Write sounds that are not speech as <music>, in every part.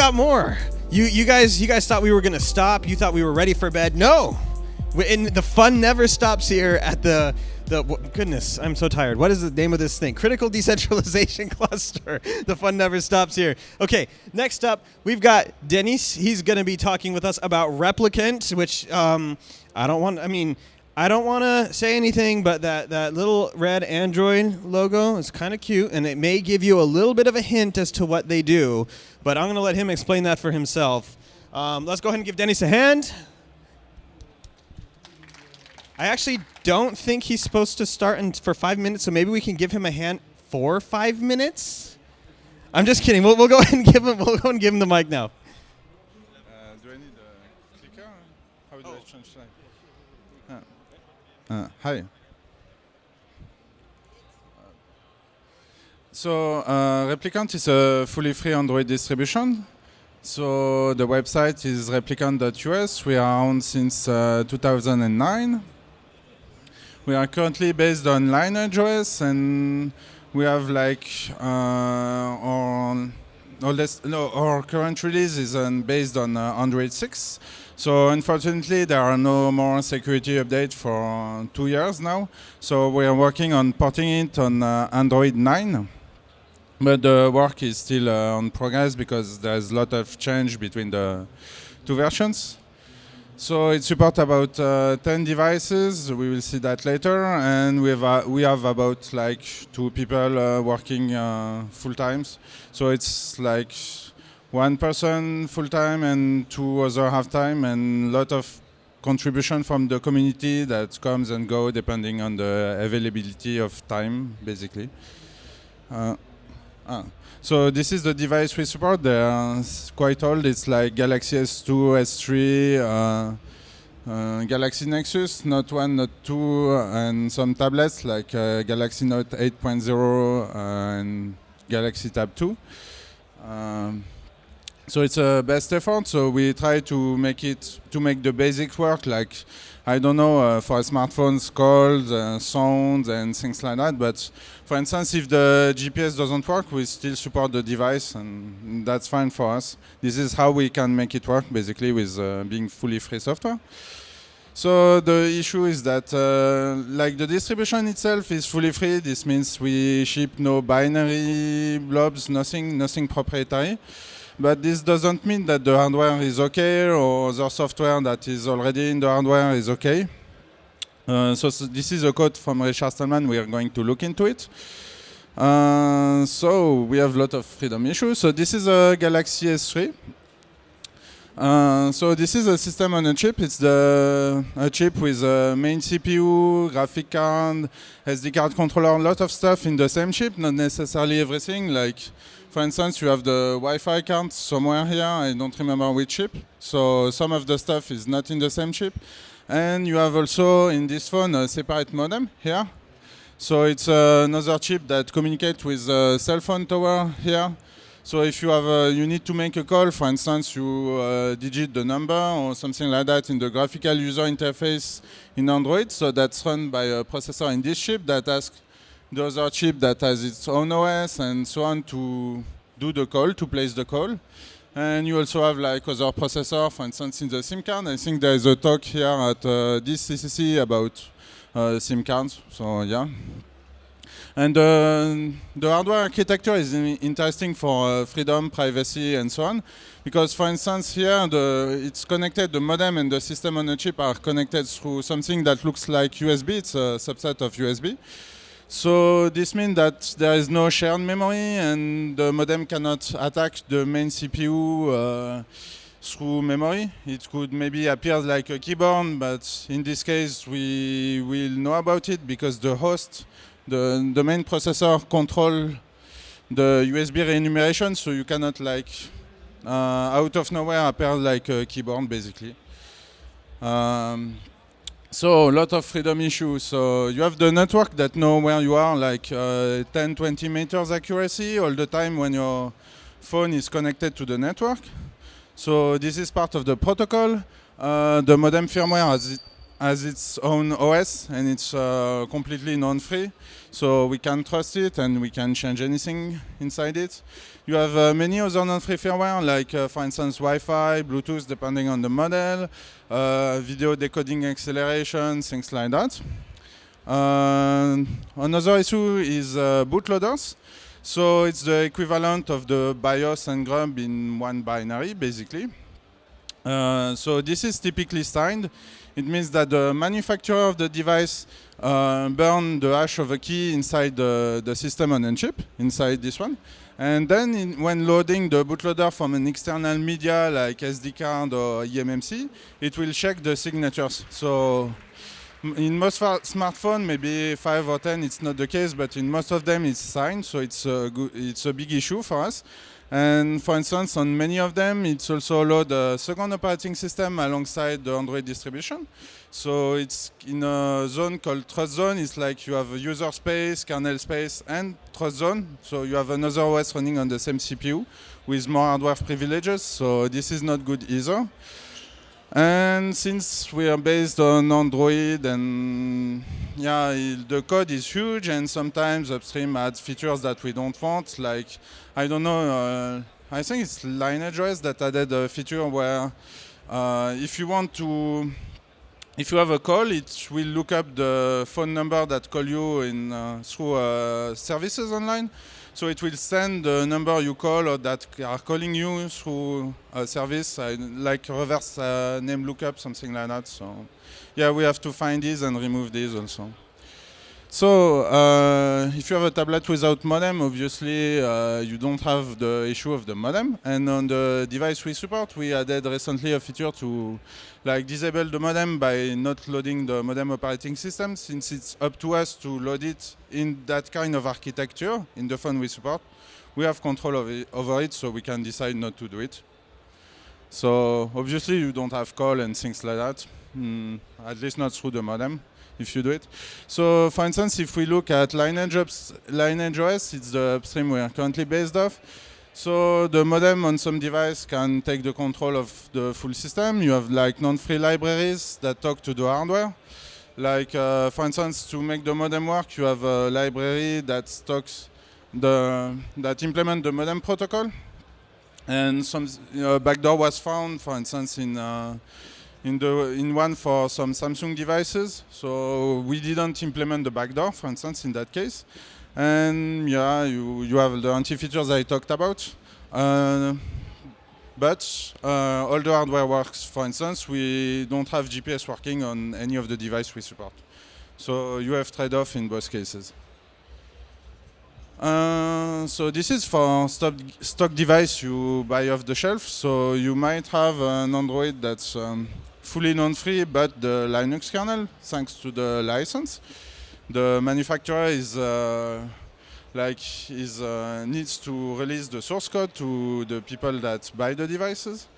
Got more. You you guys you guys thought we were gonna stop. You thought we were ready for bed. No, and the fun never stops here at the the goodness. I'm so tired. What is the name of this thing? Critical <laughs> decentralization <laughs> cluster. The fun never stops here. Okay, next up we've got Denis. He's gonna be talking with us about replicant, which um, I don't want. I mean. I don't want to say anything, but that, that little red Android logo is kind of cute, and it may give you a little bit of a hint as to what they do. But I'm going to let him explain that for himself. Um, let's go ahead and give Denis a hand. I actually don't think he's supposed to start in for five minutes, so maybe we can give him a hand for five minutes. I'm just kidding. We'll, we'll go <laughs> ahead and give him. We'll go and give him the mic now. Uh, do I need a clicker? How do I change slide? Uh, hi. So uh, Replicant is a fully free Android distribution. So the website is replicant.us. We are on since uh, 2009. We are currently based on Lineage OS, and we have like uh, our no, our current release is based on uh, Android 6. So unfortunately, there are no more security updates for two years now. So we are working on porting it on uh, Android 9. But the work is still uh, on progress because there's a lot of change between the two versions. So it supports about uh, 10 devices. We will see that later, and we have uh, we have about like two people uh, working uh, full times. So it's like one person full time and two other half time, and a lot of contribution from the community that comes and go depending on the availability of time, basically. Uh, Ah. So this is the device we support. They're quite old. It's like Galaxy S2, S3, uh, uh, Galaxy Nexus, Note 1, Note 2, and some tablets like uh, Galaxy Note 8.0 and Galaxy Tab 2. Um, so it's a best effort. So we try to make it to make the basics work. Like I don't know uh, for smartphones, calls, uh, sounds, and things like that. But for instance, if the GPS doesn't work, we still support the device, and that's fine for us. This is how we can make it work, basically, with uh, being fully free software. So the issue is that, uh, like the distribution itself is fully free. This means we ship no binary blobs, nothing, nothing proprietary. But this doesn't mean that the hardware is okay or the software that is already in the hardware is okay. Uh, so, s- this is a code from Richard Stallman. We are going to look into it. Uh, so we have a lot of freedom issues. So this is a Galaxy S3. Uh, so this is a system on a chip. It's the a chip with a main CPU, graphic card, SD card controller, a lot of stuff in the same chip, not necessarily everything. Like, for instance, you have the Wi-Fi card somewhere here. I don't remember which chip. So some of the stuff is not in the same chip. And you have also in this phone a separate modem here. So it's uh, another chip that communicates with a cell phone tower here. So if you have a, you need to make a call, for instance, you uh, digit the number or something like that in the graphical user interface in Android. So that's run by a processor in this chip that asks the other chip that has its own OS and so on to do the call, to place the call. And you also have like other processor, for instance, in the SIM card. I think there is a talk here at uh, this CCC about uh, SIM cards. So yeah. And uh, the hardware architecture is in- interesting for uh, freedom, privacy, and so on. Because, for instance, here the, it's connected, the modem and the system on a chip are connected through something that looks like USB. It's a subset of USB. So this means that there is no shared memory and the modem cannot attack the main CPU uh, through memory. It could maybe appear like a keyboard, but in this case we will know about it because the host, the, the main processor control the USB enumeration, so you cannot like uh, out of nowhere appear like a keyboard basically. Um, so a lot of freedom issues. So you have the network that know where you are, like uh, 10, 20 meters accuracy all the time when your phone is connected to the network. So this is part of the protocol. Uh, the modem firmware has, it- has its own OS and it's uh, completely non-free, so we can trust it and we can change anything inside it. You have uh, many other non-free firmware, like uh, for instance Wi-Fi, Bluetooth, depending on the model, uh, video decoding acceleration, things like that. Uh, another issue is uh, bootloaders. So it's the equivalent of the BIOS and GRUB in one binary, basically. Uh, so this is typically signed. It means that the manufacturer of the device uh, burn the hash of a key inside the, the system on a chip, inside this one. And then in, when loading the bootloader from an external media like SD card or eMMC, it will check the signatures. So in most smartphones, maybe five or ten, it's not the case, but in most of them, it's signed, so it's a, it's a big issue for us. And for instance, on many of them, it's also allowed a second operating system alongside the Android distribution. So it's in a zone called trust zone. It's like you have a user space, kernel space, and trust zone. So you have another OS running on the same CPU with more hardware privileges. So this is not good either. And since we are based on Android and yeah, the code is huge and sometimes upstream adds features that we don't want. Like, I don't know, uh, I think it's LineageOS that added a feature where uh, if you want to, if you have a call, it will look up the phone number that call you in uh, through uh, services online. So it will send the number you call or that are calling you through a service uh, like reverse uh, name lookup, something like that. So yeah, we have to find these and remove these also. So uh, if you have a tablet without modem, obviously uh, you don't have the issue of the modem. And on the device we support, we added recently a feature to like disable the modem by not loading the modem operating system, since it's up to us to load it in that kind of architecture in the phone we support. We have control it, over it, so we can decide not to do it. So obviously you don't have call and things like that, mm, at least not through the modem if you do it. So for instance, if we look at Lineage, Lineage it's the upstream we are currently based off. So the modem on some device can take the control of the full system. You have like non-free libraries that talk to the hardware. Like uh, for instance, to make the modem work, you have a library that stocks the that implement the modem protocol. And some uh, backdoor was found, for instance, in uh, in the in one for some Samsung devices. So we didn't implement the backdoor, for instance, in that case. And yeah, you you have the anti features I talked about. Uh, but uh, all the hardware works. For instance, we don't have GPS working on any of the devices we support. So you have trade-off in both cases. Uh, so this is for stock, stock device you buy off the shelf. So you might have an Android that's um, fully non-free, but the Linux kernel, thanks to the license. The manufacturer is uh, like is uh, needs to release the source code to the people that buy the devices.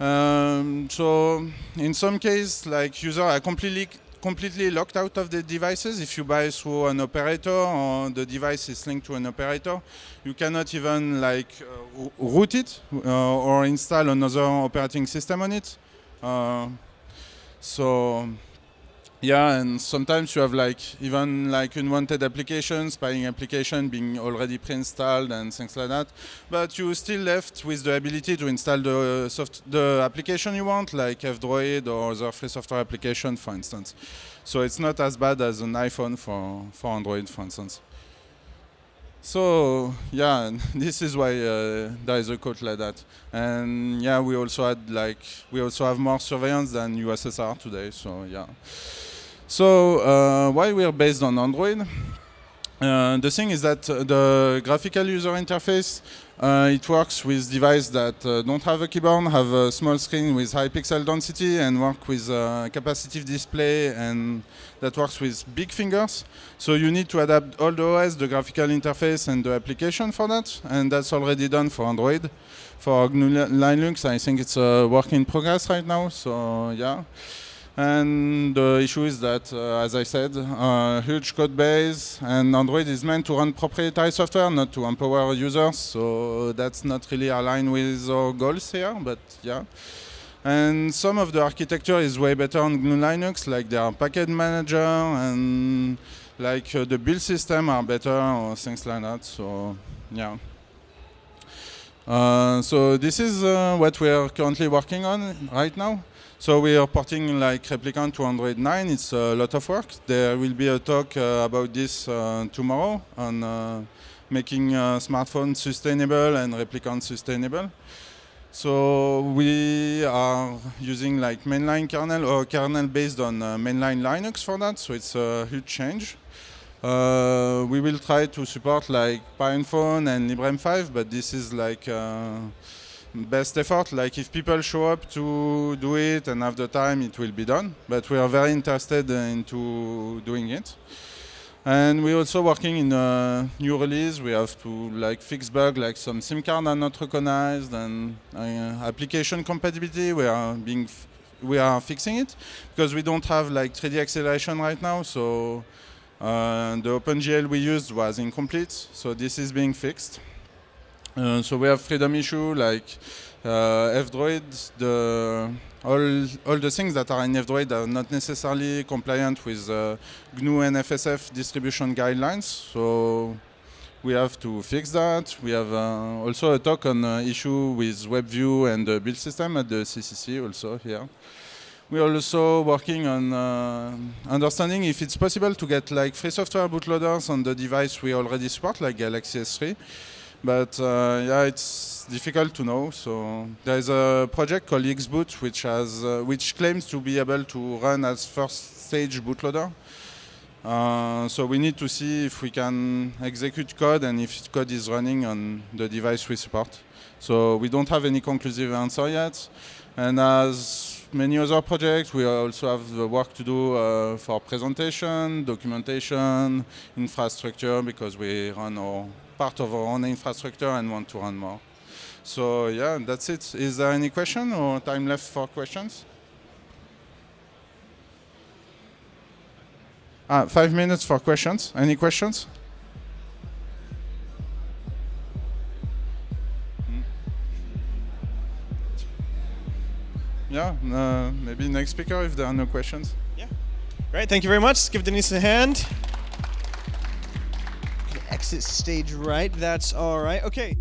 Um, so in some cases, like users are completely completely locked out of the devices. If you buy through an operator or the device is linked to an operator, you cannot even like uh, root it uh, or install another operating system on it. Uh, so yeah, and sometimes you have like even like unwanted applications, spying application being already pre-installed and things like that. But you still left with the ability to install the soft the application you want, like F-Droid or other free software application, for instance. So it's not as bad as an iPhone for for Android, for instance. So yeah, <laughs> this is why uh, there is a code like that. And yeah, we also had like we also have more surveillance than USSR today. So yeah. So uh, why we are based on Android? Uh, the thing is that the graphical user interface uh, it works with devices that uh, don't have a keyboard, have a small screen with high pixel density and work with uh, capacitive display and that works with big fingers. So you need to adapt all the OS, the graphical interface and the application for that. And that's already done for Android. For GNU Linux, I think it's a work in progress right now. So yeah. And the issue is that, uh, as I said, uh, huge code base, and Android is meant to run proprietary software, not to empower users. So that's not really aligned with our goals here, but yeah. And some of the architecture is way better on GNU Linux, like their package manager and like uh, the build system are better or things like that. So yeah. Uh, so this is uh, what we are currently working on right now. So we are porting like Replicant to Android 9. It's a lot of work. There will be a talk uh, about this uh, tomorrow on uh, making smartphones sustainable and Replicant sustainable. So we are using like mainline kernel or kernel based on mainline Linux for that. So it's a huge change. Uh, we will try to support like PinePhone and Librem 5, but this is like uh, best effort. Like if people show up to do it and have the time, it will be done. But we are very interested into doing it. And we're also working in a new release. We have to like fix bug, like some SIM card are not recognized, and uh, application compatibility. We are being, we are fixing it because we don't have like 3D acceleration right now. So uh, the OpenGL we used was incomplete. So this is being fixed. Uh, so we have freedom issue like uh, F-Droid, the all, all the things that are in F-Droid are not necessarily compliant with uh, GNU and FSF distribution guidelines. So we have to fix that. We have uh, also a talk on uh, issue with WebView and the build system at the CCC also here. We're also working on uh, understanding if it's possible to get like free software bootloaders on the device we already support, like Galaxy S3. But uh, yeah, it's difficult to know. So there's a project called Xboot, which has uh, which claims to be able to run as first stage bootloader. Uh, so we need to see if we can execute code and if code is running on the device we support. So we don't have any conclusive answer yet. And as many other projects, we also have the work to do uh, for presentation, documentation, infrastructure, because we run our part of our own infrastructure and want to run more. So yeah, that's it. Is there any question or time left for questions? Ah, five minutes for questions. Any questions? Yeah, uh, maybe next speaker if there are no questions. Yeah. Great, thank you very much. Let's give Denise a hand exit stage right. That's all right. Okay.